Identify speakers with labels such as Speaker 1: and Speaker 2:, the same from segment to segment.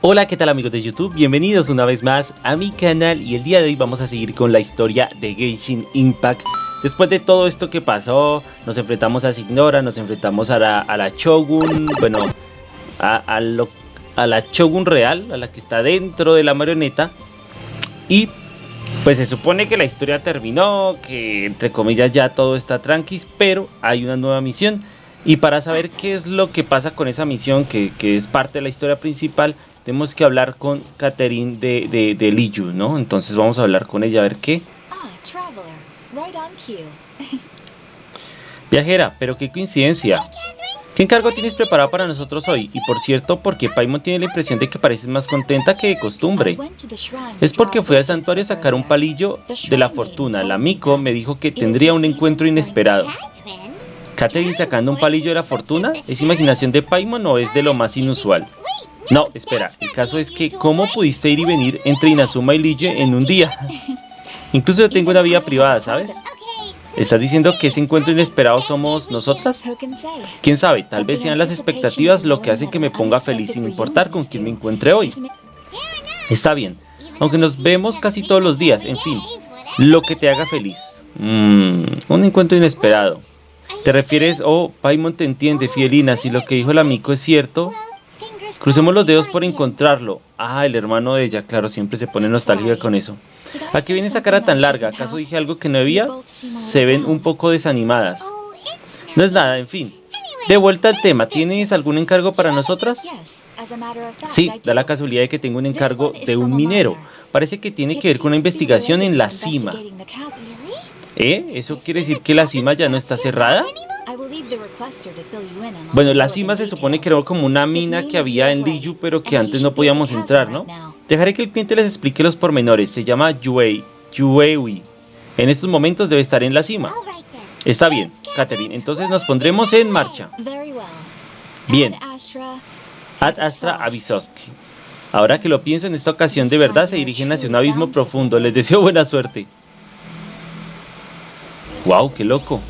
Speaker 1: Hola, ¿qué tal amigos de YouTube? Bienvenidos una vez más a mi canal y el día de hoy vamos a seguir con la historia de Genshin Impact. Después de todo esto que pasó, nos enfrentamos a Signora, nos enfrentamos a la, Shogun, bueno, a, la Shogun real, a la que está dentro de la marioneta. Y pues se supone que la historia terminó, que entre comillas ya todo está tranquis, pero hay una nueva misión. Y para saber qué es lo que pasa con esa misión, que es parte de la historia principal, tenemos que hablar con Catherine de, de, de Liyu, ¿no? Entonces vamos a hablar con ella a ver qué. Ah, Viajera, pero qué coincidencia. ¿Qué encargo tienes preparado para nosotros hoy? Y por cierto, porque Paimon tiene la impresión de que pareces más contenta que de costumbre. Es porque fui al santuario a sacar un palillo de la fortuna. La Miko me dijo que tendría un encuentro inesperado. ¿Catherine sacando un palillo de la fortuna? ¿Es imaginación de Paimon o es de lo más inusual? No, espera, el caso es que ¿cómo pudiste ir y venir entre Inazuma y Lille en un día? Incluso yo tengo una vida privada, ¿sabes? ¿Estás diciendo que ese encuentro inesperado somos nosotras? ¿Quién sabe? Tal vez sean las expectativas lo que hacen que me ponga feliz sin importar con quién me encuentre hoy. Está bien, aunque nos vemos casi todos los días, en fin, lo que te haga feliz. Mmm, un encuentro inesperado. ¿Te refieres, oh, Paimon te entiende, Fielina, si lo que dijo el amigo es cierto? Crucemos los dedos por encontrarlo. Ah, el hermano de ella, claro, siempre se pone nostálgica con eso. ¿A qué viene esa cara tan larga? ¿Acaso dije algo que no había? Se ven un poco desanimadas. No es nada, en fin. De vuelta al tema, ¿tienes algún encargo para nosotras? Sí, da la casualidad de que tengo un encargo de un minero. Parece que tiene que ver con una investigación en la cima. ¿Eh? ¿Eso quiere decir que la cima ya no está cerrada? Bueno, la cima se supone que era como una mina que había en Liyu, pero que antes no podíamos entrar, ¿no? Dejaré que el cliente les explique los pormenores. Se llama Yue, Yuewi. En estos momentos debe estar en la cima. Está bien, Catherine. Entonces nos pondremos en marcha. Bien. Ad Astra Avisoski. Ahora que lo pienso, en esta ocasión de verdad se dirigen hacia un abismo profundo. Les deseo buena suerte. ¡Wow! ¡Qué loco!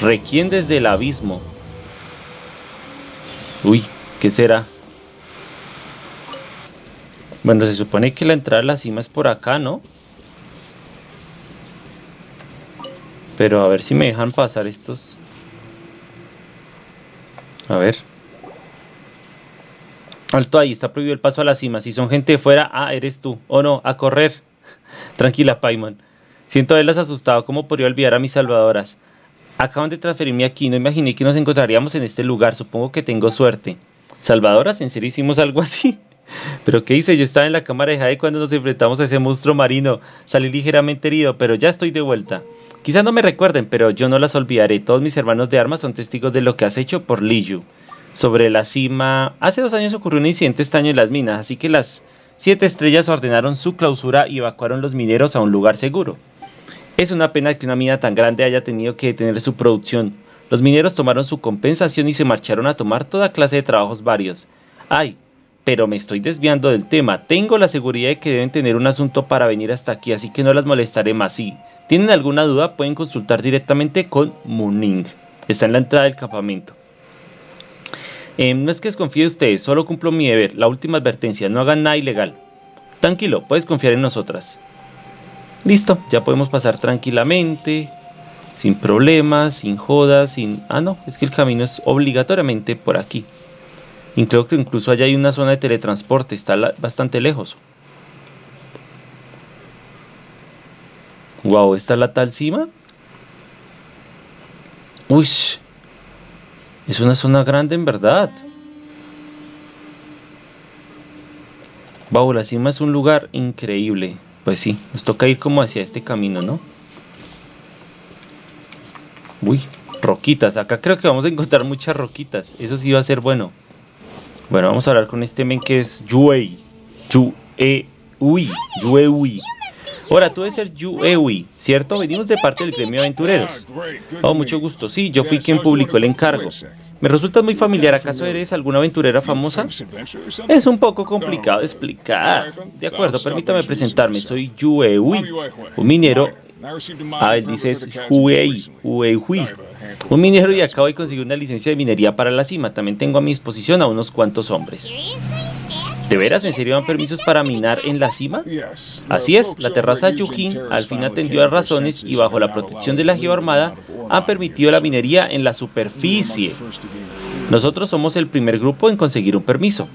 Speaker 1: Requien desde el abismo. Uy, ¿qué será? Bueno, se supone que la entrada a la cima es por acá, ¿no? Pero a ver si me dejan pasar estos. A ver. Alto ahí, está prohibido el paso a la cima. Si son gente de fuera, ah, eres tú. O no, a correr. Tranquila, Paimon. Siento haberlas asustado. ¿Cómo podría olvidar a mis salvadoras? Acaban de transferirme aquí, no imaginé que nos encontraríamos en este lugar, supongo que tengo suerte. Salvadoras, ¿en serio hicimos algo así? ¿Pero qué hice? Yo estaba en la cámara de Jade cuando nos enfrentamos a ese monstruo marino. Salí ligeramente herido, pero ya estoy de vuelta. Quizás no me recuerden, pero yo no las olvidaré. Todos mis hermanos de armas son testigos de lo que has hecho por Liyu. Sobre la cima... Hace dos años ocurrió un incidente extraño en las minas, así que las siete estrellas ordenaron su clausura y evacuaron los mineros a un lugar seguro. Es una pena que una mina tan grande haya tenido que detener su producción. Los mineros tomaron su compensación y se marcharon a tomar toda clase de trabajos varios. Ay, pero me estoy desviando del tema. Tengo la seguridad de que deben tener un asunto para venir hasta aquí, así que no las molestaré más. Si tienen alguna duda, pueden consultar directamente con Mooning. Está en la entrada del campamento. Em, no es que desconfíe de ustedes, solo cumplo mi deber. La última advertencia, no hagan nada ilegal. Tranquilo, puedes confiar en nosotras. Listo, ya podemos pasar tranquilamente, sin problemas, sin jodas, sin... Ah, no, es que el camino es obligatoriamente por aquí. Y creo que incluso allá hay una zona de teletransporte, está bastante lejos. Wow, ¿está la tal cima? Uy, es una zona grande en verdad. Wow, la cima es un lugar increíble. Pues sí, nos toca ir como hacia este camino, ¿no? Uy, roquitas. Acá creo que vamos a encontrar muchas roquitas. Eso sí va a ser bueno. Bueno, vamos a hablar con este men que es Yuei. Yuei. Yuei. Ahora, tú debes ser Yuewi, ¿cierto? Venimos de parte del gremio aventureros. Oh, mucho gusto. Sí, yo fui quien publicó el encargo. Me resulta muy familiar. ¿Acaso eres alguna aventurera famosa? Es un poco complicado de explicar. De acuerdo, permítame presentarme. Soy Yuewi, un minero. Ah, él dice es Huei, Huei, Un minero y acabo de conseguir una licencia de minería para la cima. También tengo a mi disposición a unos cuantos hombres. ¿De veras en serio dan permisos para minar en la cima? Así es, la terraza Yukin al fin atendió a razones y bajo la protección de la Geoarmada han permitido la minería en la superficie. Nosotros somos el primer grupo en conseguir un permiso,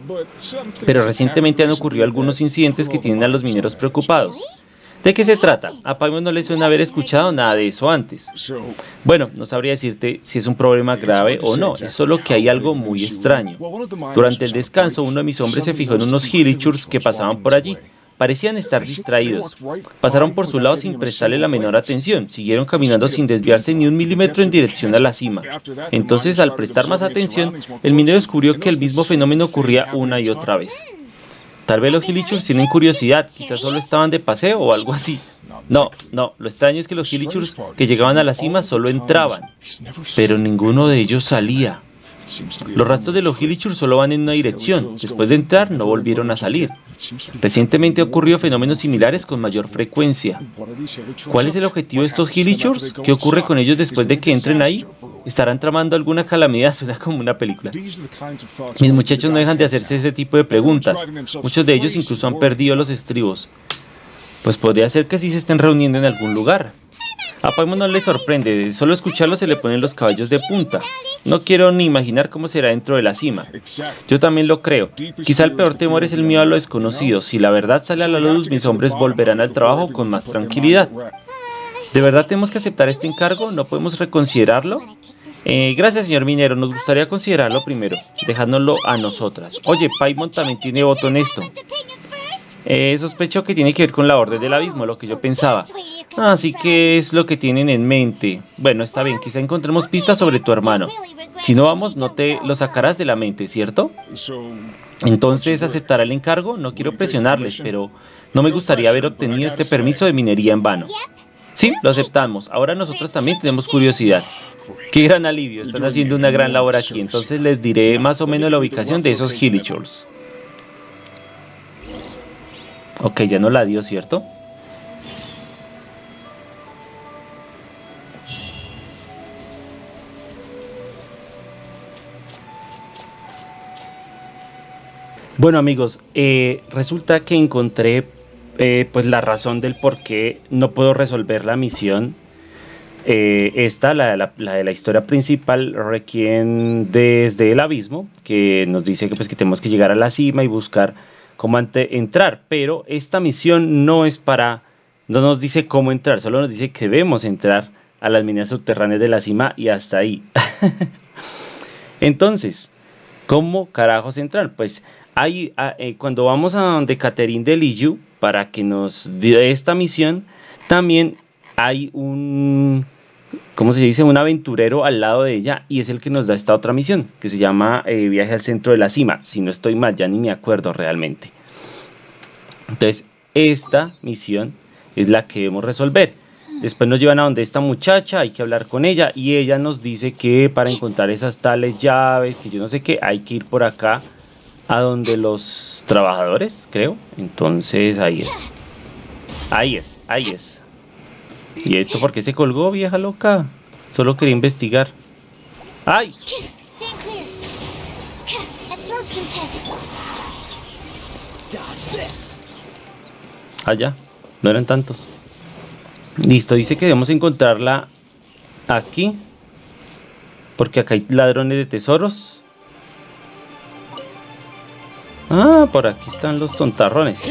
Speaker 1: pero recientemente han ocurrido algunos incidentes que tienen a los mineros preocupados. ¿De qué se trata? A Paimon no le suena haber escuchado nada de eso antes. Bueno, no sabría decirte si es un problema grave o no, es solo que hay algo muy extraño. Durante el descanso, uno de mis hombres se fijó en unos Hilichurs que pasaban por allí. Parecían estar distraídos. Pasaron por su lado sin prestarle la menor atención. Siguieron caminando sin desviarse ni un milímetro en dirección a la cima. Entonces, al prestar más atención, el minero descubrió que el mismo fenómeno ocurría una y otra vez. Tal vez los Hilichurs tienen curiosidad, quizás solo estaban de paseo o algo así. No, no, lo extraño es que los Hilichurs que llegaban a la cima solo entraban, pero ninguno de ellos salía. Los rastros de los Hilichurs solo van en una dirección, después de entrar no volvieron a salir. Recientemente ha ocurrido fenómenos similares con mayor frecuencia. ¿Cuál es el objetivo de estos Hilichurs? ¿Qué ocurre con ellos después de que entren ahí? ¿Estarán tramando alguna calamidad? Suena como una película. Mis muchachos no dejan de hacerse ese tipo de preguntas. Muchos de ellos incluso han perdido los estribos. Pues podría ser que sí se estén reuniendo en algún lugar. A Paimon no le sorprende, solo escucharlo se le ponen los caballos de punta. No quiero ni imaginar cómo será dentro de la cima. Yo también lo creo. Quizá el peor temor es el miedo a lo desconocido. Si la verdad sale a la luz, mis hombres volverán al trabajo con más tranquilidad. ¿De verdad tenemos que aceptar este encargo? ¿No podemos reconsiderarlo? Eh, gracias, señor minero. Nos gustaría considerarlo primero, dejándolo a nosotras. Oye, Paimon también tiene voto en esto. Eh, sospecho que tiene que ver con la orden del abismo, lo que yo pensaba. Así que es lo que tienen en mente. Bueno, está bien, quizá encontremos pistas sobre tu hermano. Si no vamos, no te lo sacarás de la mente, ¿cierto? Entonces, ¿aceptará el encargo? No quiero presionarles, pero no me gustaría haber obtenido este permiso de minería en vano. Sí, lo aceptamos. Ahora nosotros también tenemos curiosidad. Qué gran alivio, están haciendo una gran labor aquí. Entonces les diré más o menos la ubicación de esos Hillichurls. Ok, ya no la dio, ¿cierto? Bueno amigos, eh, resulta que encontré eh, pues la razón del por qué no puedo resolver la misión. Eh, esta, la, de la historia principal, requiere desde el abismo, que nos dice que, pues, que tenemos que llegar a la cima y buscar cómo entrar, pero esta misión no es para, no nos dice cómo entrar, solo nos dice que debemos entrar a las minas subterráneas de la cima y hasta ahí. Entonces, ¿cómo carajos entrar? Pues ahí, ah, eh, cuando vamos a donde Catherine de para que nos dé esta misión, también hay un, ¿cómo se dice? Un aventurero al lado de ella y es el que nos da esta otra misión, que se llama eh, Viaje al centro de la cima. Si no estoy mal, ya ni me acuerdo realmente. Entonces, esta misión es la que debemos resolver. Después nos llevan a donde esta muchacha, hay que hablar con ella y ella nos dice que para encontrar esas tales llaves, que yo no sé qué, hay que ir por acá a donde los trabajadores, creo. Entonces ahí es. Ahí es, ahí es. ¿Y esto por qué se colgó, vieja loca? Solo quería investigar. ¡Ay! Allá, no eran tantos. Listo, dice que debemos encontrarla aquí. Porque acá hay ladrones de tesoros. Ah, por aquí están los tontarrones.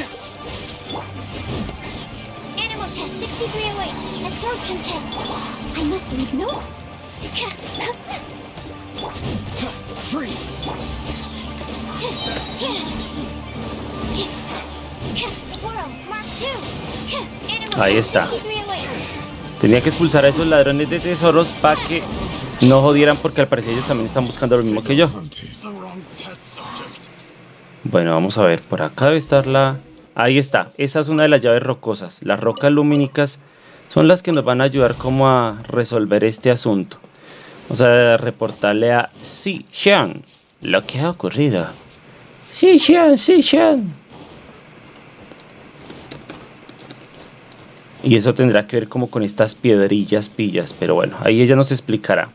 Speaker 1: Ahí está. Tenía que expulsar a esos ladrones de tesoros para que no jodieran porque al parecer ellos también están buscando lo mismo que yo. Bueno, vamos a ver. Por acá debe estar la... Ahí está. Esa es una de las llaves rocosas. Las rocas lumínicas son las que nos van a ayudar como a resolver este asunto. Vamos a reportarle a Si Xian lo que ha ocurrido. Si Xian, Si Xian. Y eso tendrá que ver como con estas piedrillas pillas. Pero bueno, ahí ella nos explicará.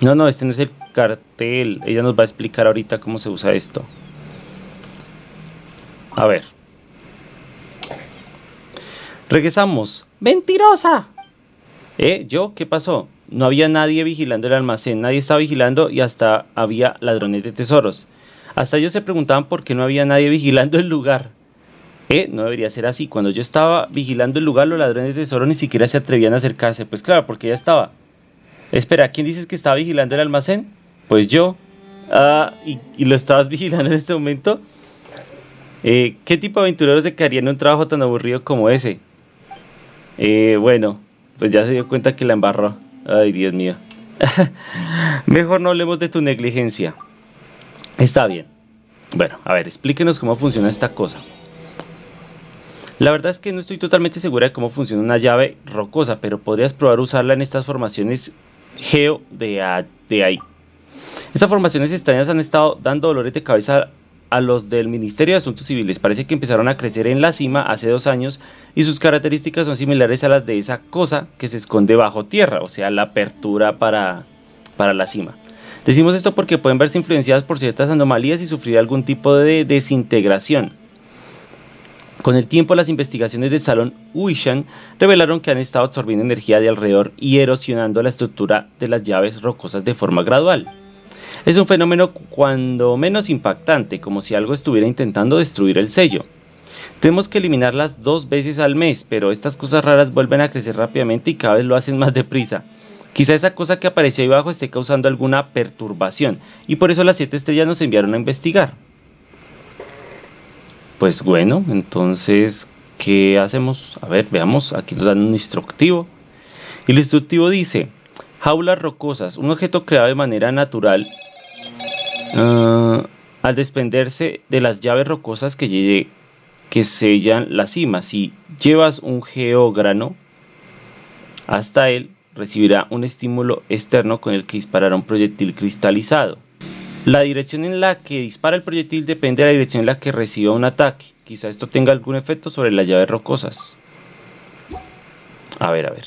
Speaker 1: No, no, este no es el cartel. Ella nos va a explicar ahorita cómo se usa esto. A ver. Regresamos. ¡Mentirosa! ¿Eh? ¿Yo? ¿Qué pasó? No había nadie vigilando el almacén, nadie estaba vigilando y hasta había ladrones de tesoros. Hasta ellos se preguntaban por qué no había nadie vigilando el lugar. ¿Eh? No debería ser así. Cuando yo estaba vigilando el lugar, los ladrones de tesoros ni siquiera se atrevían a acercarse. Pues claro, porque ya estaba. Espera, ¿quién dices que estaba vigilando el almacén? Pues yo. Ah, ¿y, lo estabas vigilando en este momento? Eh, ¿Qué tipo de aventureros se quedarían en un trabajo tan aburrido como ese? Eh, bueno, pues ya se dio cuenta que la embarró. Ay, Dios mío. Mejor no hablemos de tu negligencia. Está bien. Bueno, a ver, explíquenos cómo funciona esta cosa. La verdad es que no estoy totalmente segura de cómo funciona una llave rocosa, pero podrías probar usarla en estas formaciones geo de, de ahí. Estas formaciones extrañas han estado dando dolores de cabeza a los del Ministerio de Asuntos Civiles. Parece que empezaron a crecer en la cima hace dos años y sus características son similares a las de esa cosa que se esconde bajo tierra, o sea, la apertura para, para la cima. Decimos esto porque pueden verse influenciadas por ciertas anomalías y sufrir algún tipo de desintegración. Con el tiempo, las investigaciones del Salón Uishan revelaron que han estado absorbiendo energía de alrededor y erosionando la estructura de las llaves rocosas de forma gradual. Es un fenómeno cuando menos impactante, como si algo estuviera intentando destruir el sello. Tenemos que eliminarlas dos veces al mes, pero estas cosas raras vuelven a crecer rápidamente y cada vez lo hacen más deprisa. Quizá esa cosa que apareció ahí abajo esté causando alguna perturbación, y por eso las siete estrellas nos enviaron a investigar. Pues bueno, entonces, ¿qué hacemos? A ver, veamos, aquí nos dan un instructivo. Y el instructivo dice, jaulas rocosas, un objeto creado de manera natural Ah, al desprenderse de las llaves rocosas que, que sellan la cima. Si llevas un geógrano hasta él, recibirá un estímulo externo con el que disparará un proyectil cristalizado. La dirección en la que dispara el proyectil depende de la dirección en la que reciba un ataque. Quizá esto tenga algún efecto sobre las llaves rocosas. A ver, a ver.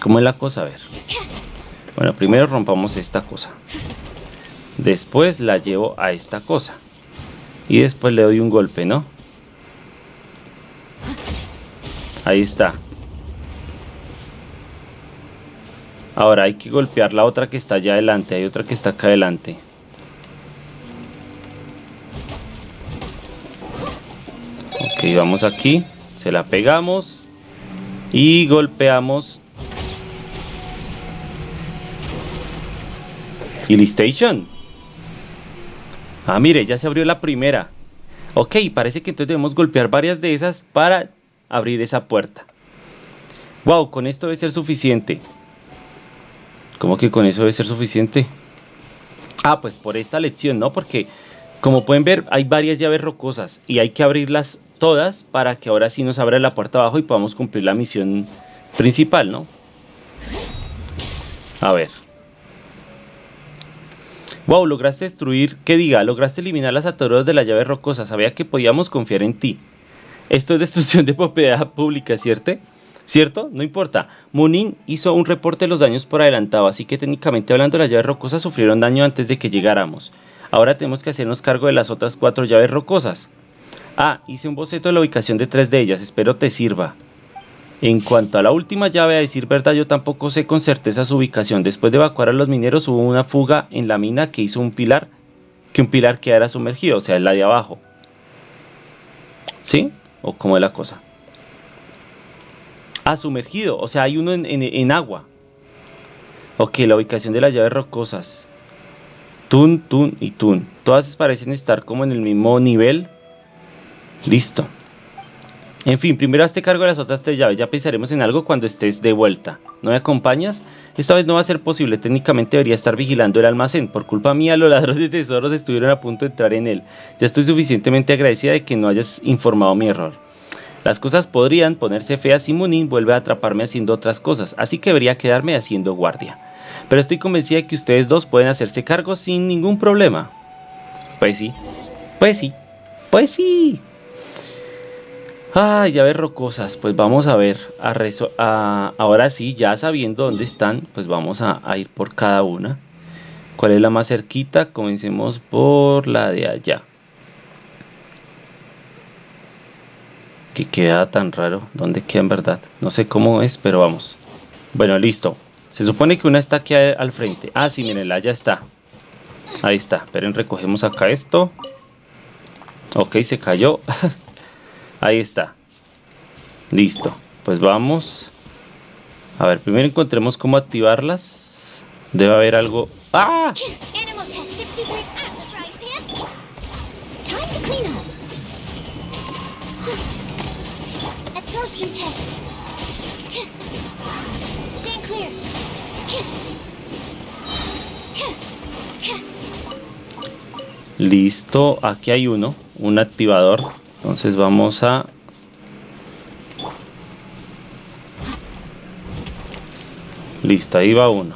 Speaker 1: ¿Cómo es la cosa? A ver. Bueno, primero rompamos esta cosa. Después la llevo a esta cosa. Y después le doy un golpe, ¿no? Ahí está. Ahora hay que golpear la otra que está allá adelante. Hay otra que está acá adelante. Ok, vamos aquí. Se la pegamos. Y golpeamos. Y Station. Ah, mire, ya se abrió la primera. Ok, parece que entonces debemos golpear varias de esas para abrir esa puerta. Wow, con esto debe ser suficiente. ¿Cómo que con eso debe ser suficiente? Ah, pues por esta lección, ¿no? Porque como pueden ver hay varias llaves rocosas y hay que abrirlas todas para que ahora sí nos abra la puerta abajo y podamos cumplir la misión principal, ¿no? A ver. Wow, lograste destruir, ¿qué diga? Lograste eliminar las ataduras de la llave rocosa. Sabía que podíamos confiar en ti. Esto es destrucción de propiedad pública, ¿cierto? ¿Cierto? No importa. Munin hizo un reporte de los daños por adelantado, así que técnicamente hablando las llaves rocosas sufrieron daño antes de que llegáramos. Ahora tenemos que hacernos cargo de las otras cuatro llaves rocosas. Ah, hice un boceto de la ubicación de tres de ellas, espero te sirva. En cuanto a la última llave, a decir verdad, yo tampoco sé con certeza su ubicación. Después de evacuar a los mineros hubo una fuga en la mina que hizo un pilar, que un pilar quedara sumergido, o sea, la de abajo. ¿Sí? ¿O cómo es la cosa? Ah, sumergido, o sea, hay uno en, en agua. Ok, la ubicación de las llaves rocosas. Tun, Tun y Tun. Todas parecen estar como en el mismo nivel. Listo. En fin, primero hazte cargo de las otras tres llaves, ya pensaremos en algo cuando estés de vuelta. ¿No me acompañas? Esta vez no va a ser posible, técnicamente debería estar vigilando el almacén. Por culpa mía, los ladrones de tesoros estuvieron a punto de entrar en él. Ya estoy suficientemente agradecida de que no hayas informado mi error. Las cosas podrían ponerse feas si Munin vuelve a atraparme haciendo otras cosas, así que debería quedarme haciendo guardia. Pero estoy convencida de que ustedes dos pueden hacerse cargo sin ningún problema. Pues sí, pues sí, pues sí. Ah, llaves rocosas, pues vamos a ver, a ahora sí, ya sabiendo dónde están, pues vamos a, ir por cada una. ¿Cuál es la más cerquita? Comencemos por la de allá. Que queda tan raro. ¿Dónde queda en verdad? No sé cómo es, pero vamos. Bueno, listo. Se supone que una está aquí al frente. Ah, sí, mirenla, ya está. Ahí está. Esperen, recogemos acá esto. Ok, se cayó. Ahí está. Listo. Pues vamos. A ver, primero encontremos cómo activarlas. Debe haber algo... ¡Ah! Listo, aquí hay uno, un activador. Entonces vamos a... Listo, ahí va uno.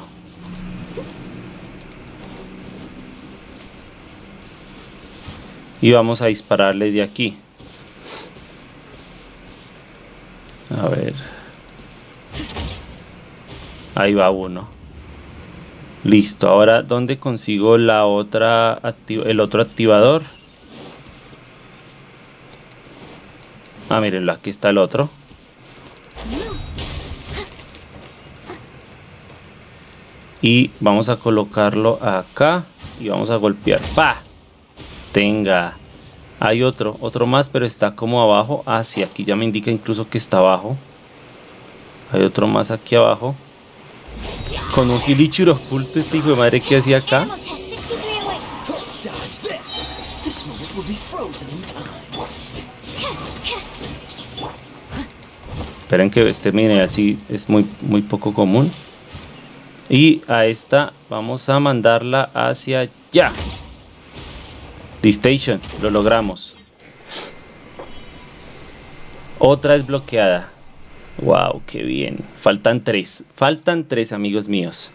Speaker 1: Y vamos a dispararle de aquí. A ver. Ahí va uno. Listo, ahora ¿dónde consigo la otra el otro activador? Ah, mírenlo, aquí está el otro. Y vamos a colocarlo acá y vamos a golpear. ¡Pa! Tenga. Hay otro, otro más, pero está como abajo. Ah, sí, aquí ya me indica incluso que está abajo. Hay otro más aquí abajo. Con un Gilichur oculto este hijo de madre que hacía acá. Esperen que este mire así es muy, muy poco común. Y a esta vamos a mandarla hacia allá. Station, lo logramos. Otra es bloqueada. Wow, qué bien. Faltan tres. Faltan tres, amigos míos.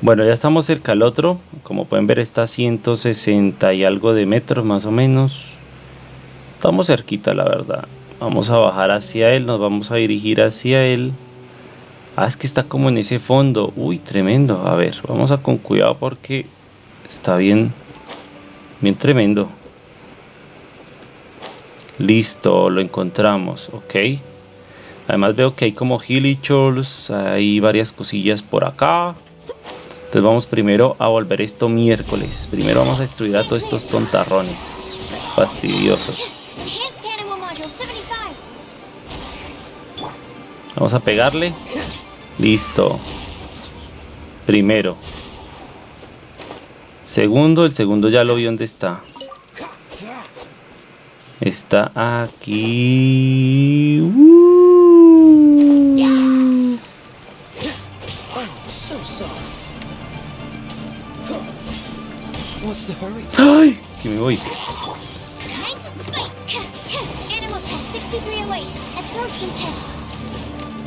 Speaker 1: Bueno, ya estamos cerca al otro. Como pueden ver, está a 160 y algo de metros más o menos. Estamos cerquita, la verdad. Vamos a bajar hacia él, nos vamos a dirigir hacia él. Ah, es que está como en ese fondo. Uy, tremendo. A ver, vamos a con cuidado porque está bien, bien tremendo. Listo, lo encontramos, ok. Además veo que hay como Hillichors, hay varias cosillas por acá. Entonces vamos primero a volver esto miércoles. Primero vamos a destruir a todos estos tontarrones. Fastidiosos. Vamos a pegarle. Listo. Primero. Segundo, el segundo ya lo vi dónde está. Está aquí. ¡Ay! Que me voy.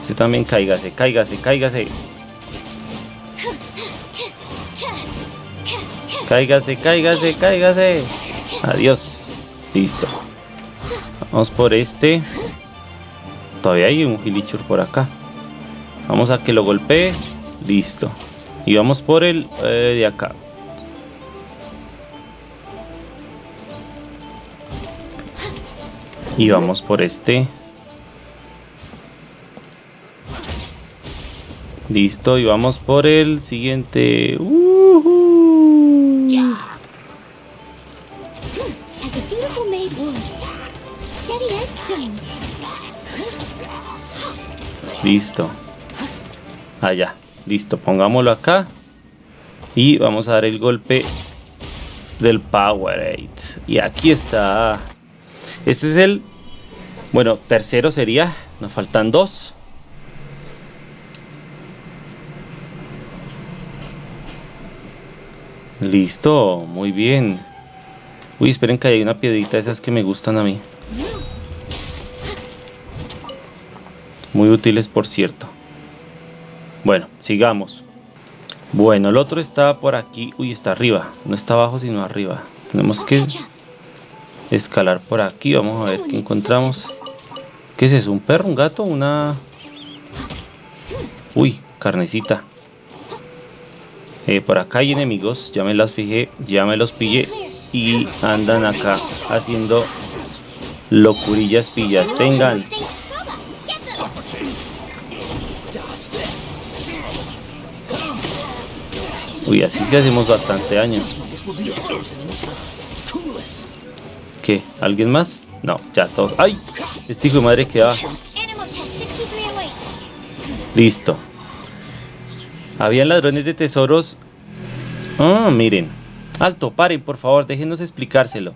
Speaker 1: Usted también cáigase, cáigase, cáigase. Cáigase, cáigase, cáigase. Adiós. Listo. Vamos por este. Todavía hay un Gilichur por acá. Vamos a que lo golpee. Listo. Y vamos por el eh, de acá. Y vamos por este. Listo, y vamos por el siguiente. Listo. Allá. Listo, pongámoslo acá. Y vamos a dar el golpe del Powerade. Y aquí está. Este es el... Bueno, tercero sería. Nos faltan dos. Listo, muy bien. Uy, esperen que hay una piedrita esas que me gustan a mí. Muy útiles, por cierto. Bueno, sigamos. Bueno, el otro está por aquí. Uy, está arriba. No está abajo, sino arriba. Tenemos que escalar por aquí. Vamos a ver qué encontramos. ¿Qué es eso? ¿Un perro? ¿Un gato? ¿Una...? Uy, carnecita. Eh, por acá hay enemigos. Ya me las fijé. Ya me los pillé. y andan acá haciendo locurillas pillas. Tengan. Uy, así sí hacemos bastante daño. ¿Qué? ¿Alguien más? No, ya todo. ¡Ay! Este hijo de madre que va. Listo. Habían ladrones de tesoros. Ah, miren. Alto, paren, por favor, déjenos explicárselo.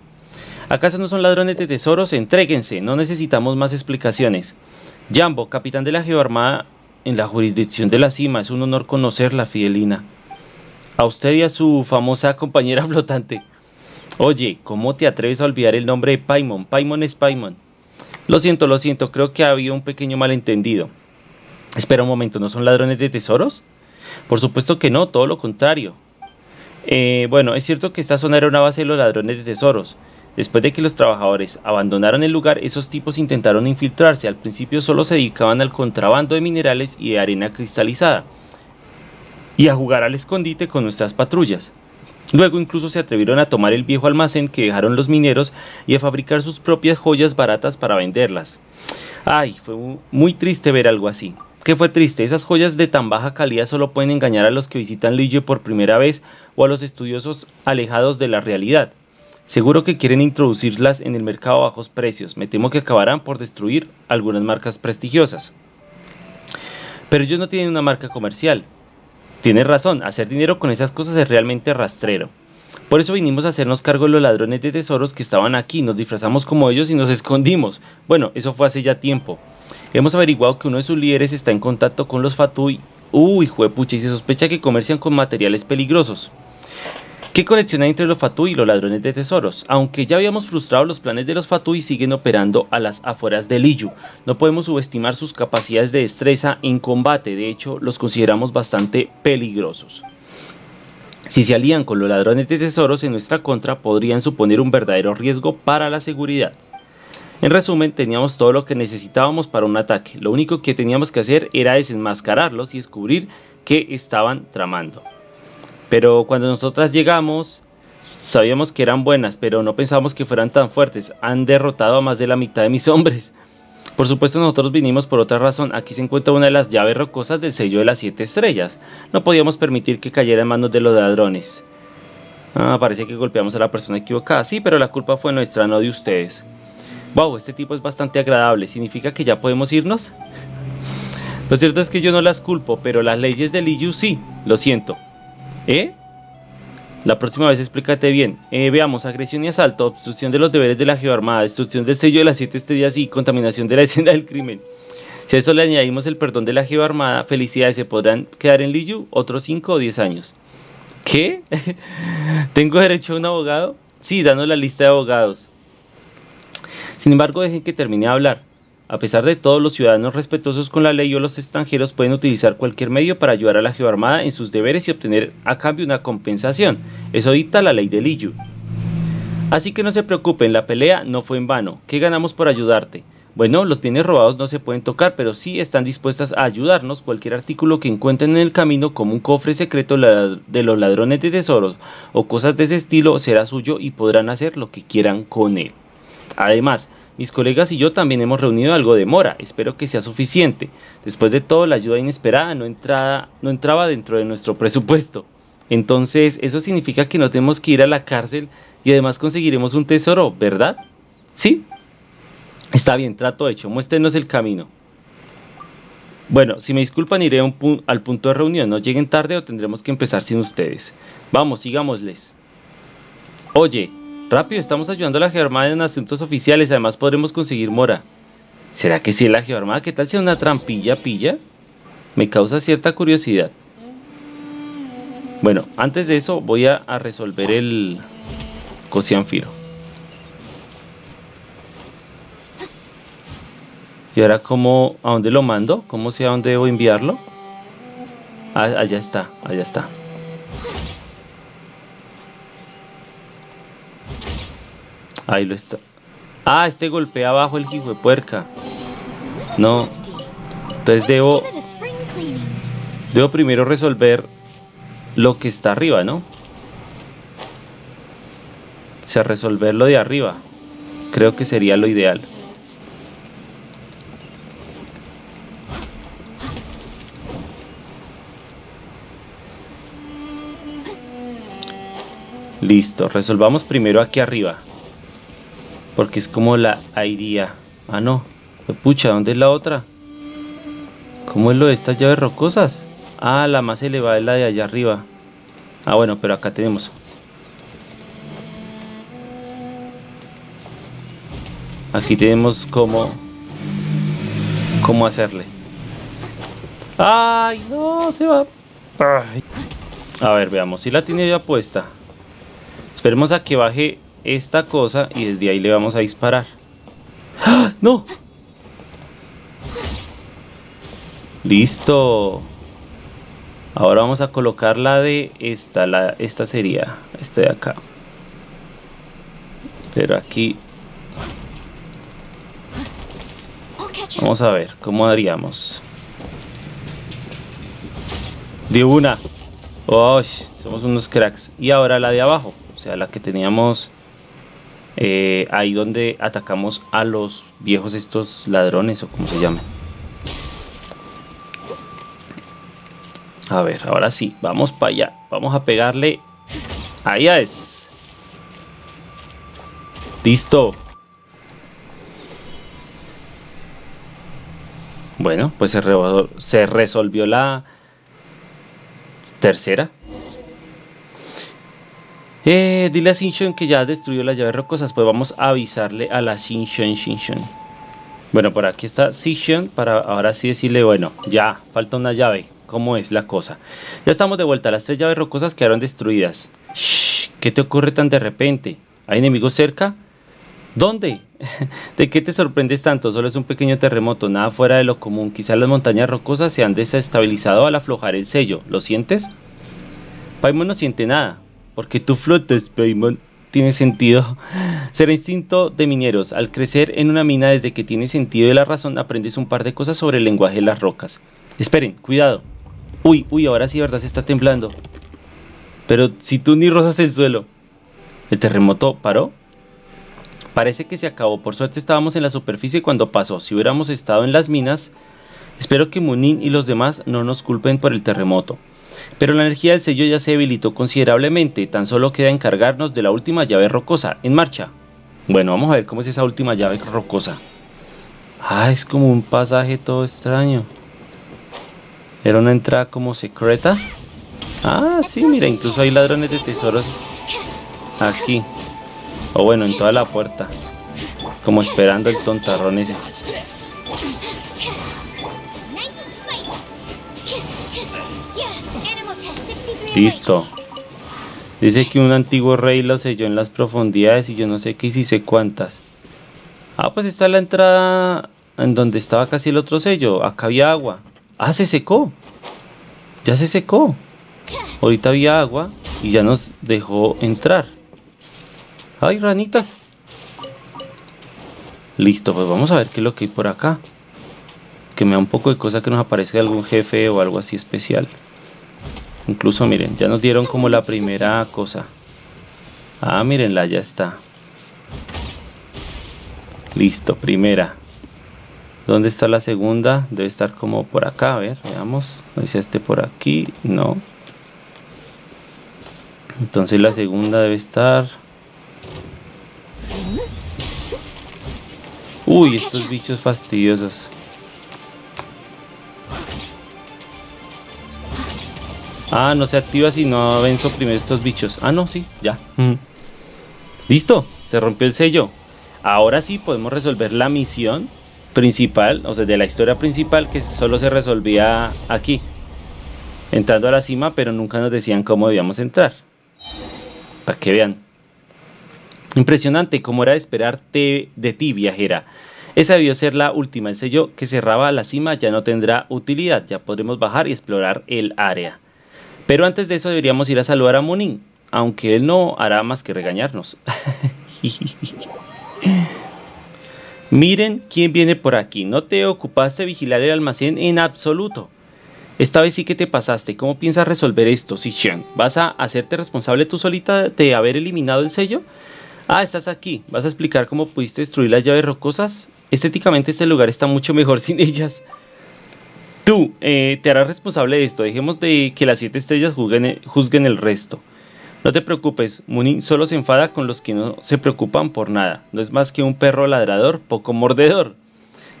Speaker 1: ¿Acaso no son ladrones de tesoros? Entréguense, no necesitamos más explicaciones. Jambo, capitán de la Geoarmada en la jurisdicción de la cima, es un honor conocerla, Fidelina. A usted y a su famosa compañera flotante. Oye, ¿cómo te atreves a olvidar el nombre de Paimon? Paimon es Paimon. Lo siento, lo siento, creo que había un pequeño malentendido. Espera un momento, ¿no son ladrones de tesoros? Por supuesto que no, todo lo contrario. Eh, bueno, es cierto que esta zona era una base de los ladrones de tesoros. Después de que los trabajadores abandonaron el lugar, esos tipos intentaron infiltrarse. Al principio solo se dedicaban al contrabando de minerales y de arena cristalizada y a jugar al escondite con nuestras patrullas. Luego incluso se atrevieron a tomar el viejo almacén que dejaron los mineros y a fabricar sus propias joyas baratas para venderlas. Ay, fue muy triste ver algo así. ¿Qué fue triste? Esas joyas de tan baja calidad solo pueden engañar a los que visitan Lille por primera vez o a los estudiosos alejados de la realidad. Seguro que quieren introducirlas en el mercado a bajos precios. Me temo que acabarán por destruir algunas marcas prestigiosas. Pero ellos no tienen una marca comercial. Tienes razón, hacer dinero con esas cosas es realmente rastrero. Por eso vinimos a hacernos cargo de los ladrones de tesoros que estaban aquí, nos disfrazamos como ellos y nos escondimos. Bueno, eso fue hace ya tiempo. Hemos averiguado que uno de sus líderes está en contacto con los Fatui. Uy, juepucha, y se sospecha que comercian con materiales peligrosos. ¿Qué conexión hay entre los Fatui y los ladrones de tesoros? Aunque ya habíamos frustrado los planes de los Fatui, siguen operando a las afueras de Liyu. No podemos subestimar sus capacidades de destreza en combate, de hecho los consideramos bastante peligrosos. Si se alían con los ladrones de tesoros en nuestra contra, podrían suponer un verdadero riesgo para la seguridad. En resumen, teníamos todo lo que necesitábamos para un ataque. Lo único que teníamos que hacer era desenmascararlos y descubrir qué estaban tramando. Pero cuando nosotras llegamos, sabíamos que eran buenas, pero no pensábamos que fueran tan fuertes. Han derrotado a más de la mitad de mis hombres. Por supuesto nosotros vinimos por otra razón, aquí se encuentra una de las llaves rocosas del sello de las siete estrellas. No podíamos permitir que cayera en manos de los ladrones. Ah, parece que golpeamos a la persona equivocada, sí, pero la culpa fue nuestra, no de ustedes. Wow, este tipo es bastante agradable, ¿significa que ya podemos irnos? Lo cierto es que yo no las culpo, pero las leyes de Liu sí, lo siento. ¿Eh? La próxima vez explícate bien. Eh, veamos, agresión y asalto, obstrucción de los deberes de la Geoarmada, destrucción del sello de las siete estrellas y contaminación de la escena del crimen. Si a eso le añadimos el perdón de la Geoarmada, felicidades, se podrán quedar en Liyu otros 5 o 10 años. ¿Qué? ¿Tengo derecho a un abogado? Sí, danos la lista de abogados. Sin embargo, dejen que termine de hablar. A pesar de todo, los ciudadanos respetuosos con la ley o los extranjeros pueden utilizar cualquier medio para ayudar a la Geoarmada en sus deberes y obtener a cambio una compensación. Eso dicta la ley de Liyu. Así que no se preocupen, la pelea no fue en vano. ¿Qué ganamos por ayudarte? Bueno, los bienes robados no se pueden tocar, pero sí están dispuestas a ayudarnos. Cualquier artículo que encuentren en el camino, como un cofre secreto de los ladrones de tesoros o cosas de ese estilo, será suyo y podrán hacer lo que quieran con él. Además, mis colegas y yo también hemos reunido algo de mora, espero que sea suficiente. Después de todo, la ayuda inesperada no, entraba dentro de nuestro presupuesto. Entonces, eso significa que no tenemos que ir a la cárcel y además conseguiremos un tesoro, ¿verdad? ¿Sí? Está bien, trato hecho, muéstrenos el camino. Bueno, si me disculpan iré al punto de reunión, no lleguen tarde o tendremos que empezar sin ustedes. Vamos, sigámosles. Oye, Rápido, estamos ayudando a la Geoarmada en asuntos oficiales, además podremos conseguir mora. ¿Será que sí la Geoarmada? ¿Qué tal si es una trampilla pilla? Me causa cierta curiosidad. Bueno, antes de eso voy a, resolver el Cosianfiro. Y ahora, ¿cómo, ¿a dónde lo mando? ¿Cómo sé a dónde debo enviarlo? Ah, allá está, allá está. Ahí lo está. Ah, este golpea abajo el hijo de puerca. No. Entonces debo... Debo primero resolver lo que está arriba, ¿no? sea, resolverlo de arriba. Creo que sería lo ideal. Listo, resolvamos primero aquí arriba. Porque es como la idea. Ah, no. Pucha, ¿dónde es la otra? ¿Cómo es lo de estas llaves rocosas? Ah, la más elevada es la de allá arriba. Ah, bueno, pero acá tenemos. Aquí tenemos cómo... Cómo hacerle. ¡Ay, no! Se va... A ver, veamos. Si la tiene ya puesta. Esperemos a que baje esta cosa y desde ahí le vamos a disparar. ¡Ah! ¡No! Listo. Ahora vamos a colocar la de esta, la, esta sería, este de acá. Pero aquí... Vamos a ver, ¿cómo haríamos? De una. Oh, somos unos cracks. Y ahora la de abajo, o sea, la que teníamos eh, ahí donde atacamos a los viejos estos ladrones o como se llaman. A ver, ahora sí, vamos para allá. Vamos a pegarle. Allá es. Listo. Bueno, pues se, se resolvió la tercera. Eh, dile a Shinshon que ya destruyó las llaves rocosas. Pues vamos a avisarle a la Shinshon Shinshon. Bueno, por aquí está Shinshon para ahora sí decirle, bueno, ya, falta una llave cómo es la cosa. Ya estamos de vuelta, las tres llaves rocosas quedaron destruidas. Shh, ¿qué te ocurre tan de repente? ¿Hay enemigos cerca? ¿Dónde? ¿De qué te sorprendes tanto? Solo es un pequeño terremoto, nada fuera de lo común. Quizás las montañas rocosas se han desestabilizado al aflojar el sello. ¿Lo sientes? Paimon no siente nada. Porque tú flotas, Paimon. Tiene sentido. Será instinto de mineros. Al crecer en una mina desde que tiene sentido de la razón, aprendes un par de cosas sobre el lenguaje de las rocas. Esperen, cuidado. Uy, uy, ahora sí, verdad, se está temblando. Pero si tú ni rozas el suelo. ¿El terremoto paró? Parece que se acabó. Por suerte estábamos en la superficie cuando pasó. Si hubiéramos estado en las minas, espero que Munin y los demás no nos culpen por el terremoto. Pero la energía del sello ya se debilitó considerablemente. Tan solo queda encargarnos de la última llave rocosa. En marcha. Bueno, vamos a ver cómo es esa última llave rocosa. Ah, es como un pasaje todo extraño. Era una entrada como secreta. Ah, sí, mira, incluso hay ladrones de tesoros aquí. O bueno, en toda la puerta. Como esperando el tontarrón ese. Listo. Dice que un antiguo rey lo selló en las profundidades y yo no sé qué y si sé cuántas. Ah, pues está la entrada en donde estaba casi el otro sello. Acá había agua. Ah, se secó. Ya se secó. Ahorita había agua y ya nos dejó entrar. ¡Ay, ranitas! Listo, pues vamos a ver qué es lo que hay por acá. Que me da un poco de cosa que nos aparezca algún jefe o algo así especial. Incluso miren, ya nos dieron como la primera cosa. Ah, mírenla, ya está. Listo, primera. ¿Dónde está la segunda? Debe estar como por acá, a ver, veamos. Dice este por aquí, no. Entonces la segunda debe estar... Uy, estos bichos fastidiosos. Ah, no se activa si no venzo primero estos bichos. Ah, no, sí, ya. Listo, se rompió el sello. Ahora sí podemos resolver la misión principal, o sea, de la historia principal que solo se resolvía aquí, entrando a la cima, pero nunca nos decían cómo debíamos entrar. Para que vean. Impresionante, como era de esperar de, ti, viajera. Esa debió ser la última. El sello que cerraba la cima ya no tendrá utilidad. Ya podremos bajar y explorar el área. Pero antes de eso deberíamos ir a saludar a Munin, aunque él no hará más que regañarnos. Miren quién viene por aquí. No te ocupaste de vigilar el almacén en absoluto. Esta vez sí que te pasaste. ¿Cómo piensas resolver esto, Xixian? ¿Vas a hacerte responsable tú solita de haber eliminado el sello? Ah, estás aquí. ¿Vas a explicar cómo pudiste destruir las llaves rocosas? Estéticamente este lugar está mucho mejor sin ellas. Tú eh, te harás responsable de esto. Dejemos de que las siete estrellas juzguen, el resto. No te preocupes, Munin solo se enfada con los que no se preocupan por nada. No es más que un perro ladrador poco mordedor.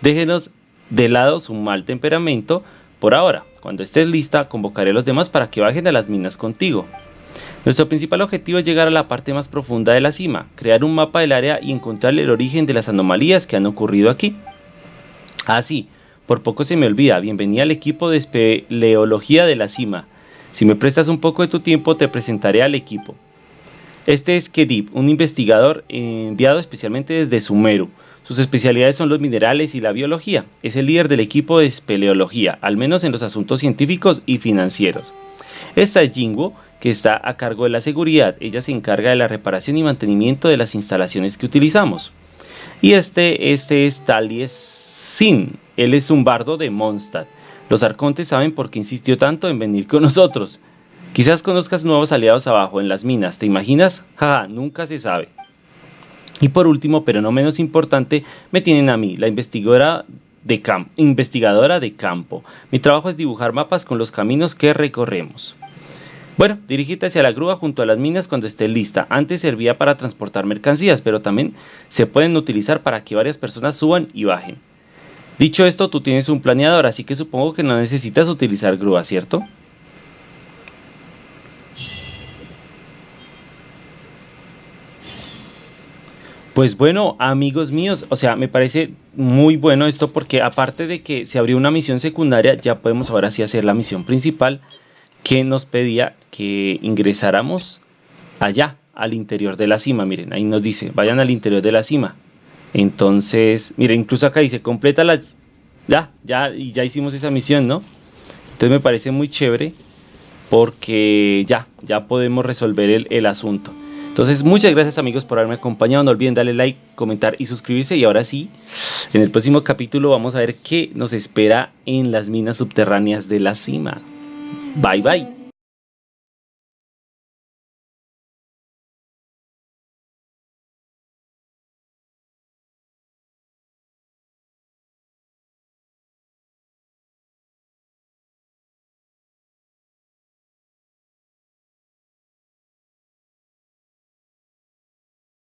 Speaker 1: Déjenos de lado su mal temperamento por ahora. Cuando estés lista, convocaré a los demás para que bajen a las minas contigo. Nuestro principal objetivo es llegar a la parte más profunda de la cima, crear un mapa del área y encontrar el origen de las anomalías que han ocurrido aquí. Ah, sí, por poco se me olvida, bienvenida al equipo de espeleología de la cima. Si me prestas un poco de tu tiempo, te presentaré al equipo. Este es Kedip, un investigador enviado especialmente desde Sumeru. Sus especialidades son los minerales y la biología. Es el líder del equipo de espeleología, al menos en los asuntos científicos y financieros. Esta es Jingo, que está a cargo de la seguridad. Ella se encarga de la reparación y mantenimiento de las instalaciones que utilizamos. Y este, este es Talies Sin. Él es un bardo de Mondstadt. Los arcontes saben por qué insistió tanto en venir con nosotros. Quizás conozcas nuevos aliados abajo en las minas, ¿te imaginas? Jaja, nunca se sabe. Y por último, pero no menos importante, me tienen a mí, la investigadora de, investigadora de campo. Mi trabajo es dibujar mapas con los caminos que recorremos. Bueno, dirígete hacia la grúa junto a las minas cuando esté lista. Antes servía para transportar mercancías, pero también se pueden utilizar para que varias personas suban y bajen. Dicho esto, tú tienes un planeador, así que supongo que no necesitas utilizar grúa, ¿cierto? Pues bueno, amigos míos, o sea, me parece muy bueno esto porque aparte de que se abrió una misión secundaria, ya podemos ahora sí hacer la misión principal que nos pedía que ingresáramos allá, al interior de la cima. Miren, ahí nos dice, vayan al interior de la cima. Entonces, miren, incluso acá dice, completa la... Ya, ya, y ya hicimos esa misión, ¿no? Entonces me parece muy chévere porque ya, ya podemos resolver el, el asunto. Entonces, muchas gracias amigos por haberme acompañado. No olviden darle like, comentar y suscribirse. Y ahora sí, en el próximo capítulo vamos a ver qué nos espera en las minas subterráneas de la cima. Bye bye.